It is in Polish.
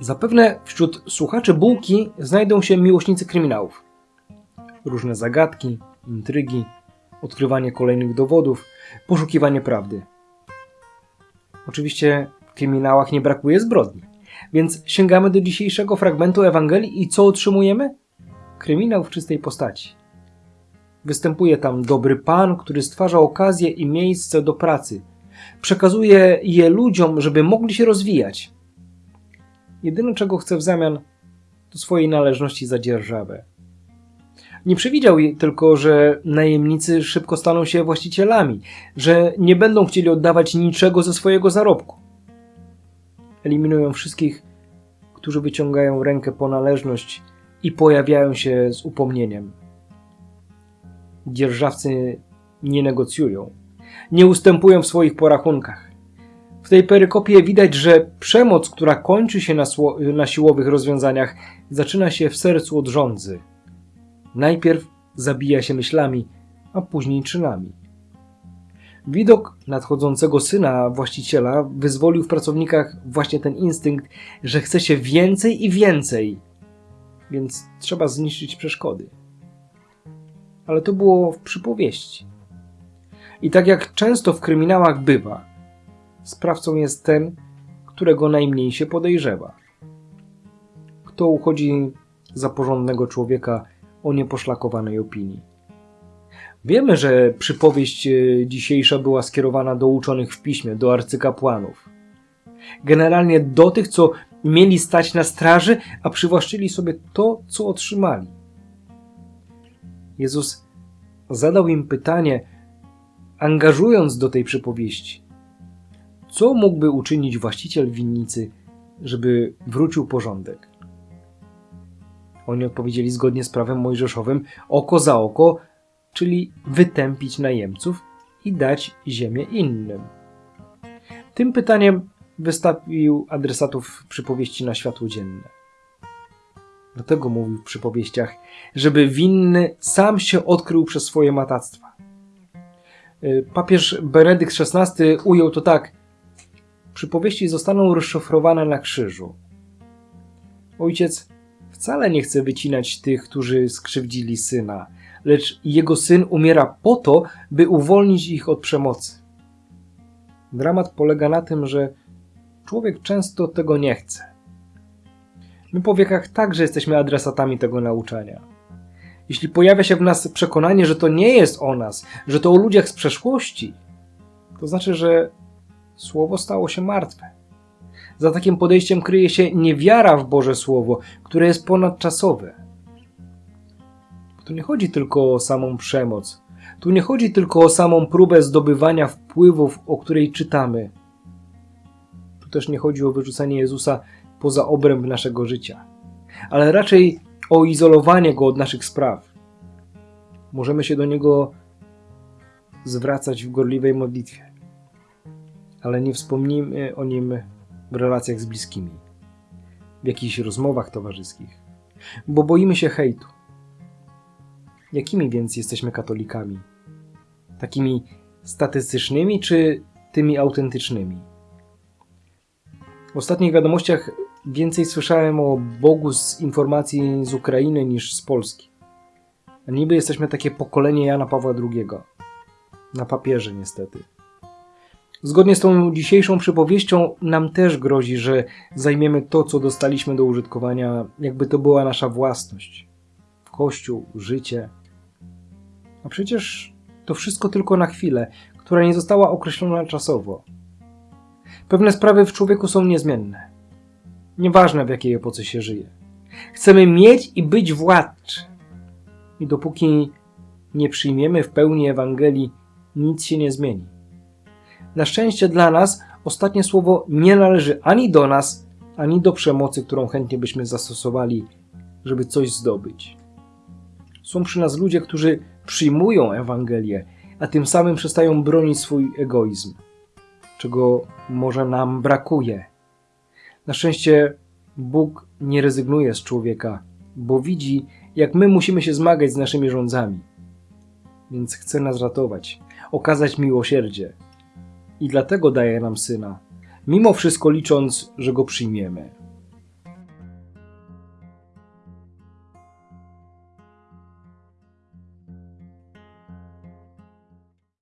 Zapewne wśród słuchaczy bułki znajdą się miłośnicy kryminałów. Różne zagadki, intrygi, odkrywanie kolejnych dowodów, poszukiwanie prawdy. Oczywiście w kryminałach nie brakuje zbrodni, więc sięgamy do dzisiejszego fragmentu Ewangelii i co otrzymujemy? Kryminał w czystej postaci. Występuje tam dobry pan, który stwarza okazję i miejsce do pracy. Przekazuje je ludziom, żeby mogli się rozwijać. Jedyne, czego chce w zamian, to swojej należności za dzierżawę. Nie przewidział tylko, że najemnicy szybko staną się właścicielami, że nie będą chcieli oddawać niczego ze swojego zarobku. Eliminują wszystkich, którzy wyciągają rękę po należność i pojawiają się z upomnieniem. Dzierżawcy nie negocjują, nie ustępują w swoich porachunkach. W tej perykopie widać, że przemoc, która kończy się na, na siłowych rozwiązaniach, zaczyna się w sercu od rządzy. Najpierw zabija się myślami, a później czynami. Widok nadchodzącego syna właściciela wyzwolił w pracownikach właśnie ten instynkt, że chce się więcej i więcej, więc trzeba zniszczyć przeszkody. Ale to było w przypowieści. I tak jak często w kryminałach bywa, sprawcą jest ten, którego najmniej się podejrzewa. Kto uchodzi za porządnego człowieka o nieposzlakowanej opinii. Wiemy, że przypowieść e, dzisiejsza była skierowana do uczonych w piśmie, do arcykapłanów. Generalnie do tych, co mieli stać na straży, a przywłaszczyli sobie to, co otrzymali. Jezus zadał im pytanie, angażując do tej przypowieści. Co mógłby uczynić właściciel winnicy, żeby wrócił porządek? Oni odpowiedzieli zgodnie z prawem mojżeszowym oko za oko, czyli wytępić najemców i dać ziemię innym. Tym pytaniem wystawił adresatów przypowieści na światło dzienne. Dlatego mówił w przypowieściach, żeby winny sam się odkrył przez swoje matactwa. Y, Papież Benedykt XVI ujął to tak: Przypowieści zostaną rozszyfrowane na krzyżu. Ojciec wcale nie chce wycinać tych, którzy skrzywdzili syna, lecz jego syn umiera po to, by uwolnić ich od przemocy. Dramat polega na tym, że człowiek często tego nie chce. My po wiekach także jesteśmy adresatami tego nauczania. Jeśli pojawia się w nas przekonanie, że to nie jest o nas, że to o ludziach z przeszłości, to znaczy, że słowo stało się martwe. Za takim podejściem kryje się niewiara w Boże Słowo, które jest ponadczasowe. Tu nie chodzi tylko o samą przemoc. Tu nie chodzi tylko o samą próbę zdobywania wpływów, o której czytamy. Tu też nie chodzi o wyrzucenie Jezusa poza obręb naszego życia, ale raczej o izolowanie go od naszych spraw. Możemy się do niego zwracać w gorliwej modlitwie, ale nie wspomnimy o nim w relacjach z bliskimi, w jakichś rozmowach towarzyskich, bo boimy się hejtu. Jakimi więc jesteśmy katolikami? Takimi statystycznymi czy tymi autentycznymi? W ostatnich wiadomościach więcej słyszałem o Bogu z informacji z Ukrainy niż z Polski. A niby jesteśmy takie pokolenie Jana Pawła II. Na papierze niestety. Zgodnie z tą dzisiejszą przypowieścią nam też grozi, że zajmiemy to, co dostaliśmy do użytkowania, jakby to była nasza własność. Kościół, życie. A przecież to wszystko tylko na chwilę, która nie została określona czasowo. Pewne sprawy w człowieku są niezmienne. Nieważne w jakiej epoce się żyje. Chcemy mieć i być władczy. I dopóki nie przyjmiemy w pełni Ewangelii, nic się nie zmieni. Na szczęście dla nas ostatnie słowo nie należy ani do nas, ani do przemocy, którą chętnie byśmy zastosowali, żeby coś zdobyć. Są przy nas ludzie, którzy przyjmują Ewangelię, a tym samym przestają bronić swój egoizm, czego może nam brakuje. Na szczęście Bóg nie rezygnuje z człowieka, bo widzi, jak my musimy się zmagać z naszymi rządzami. Więc chce nas ratować, okazać miłosierdzie. I dlatego daje nam syna, mimo wszystko licząc, że go przyjmiemy.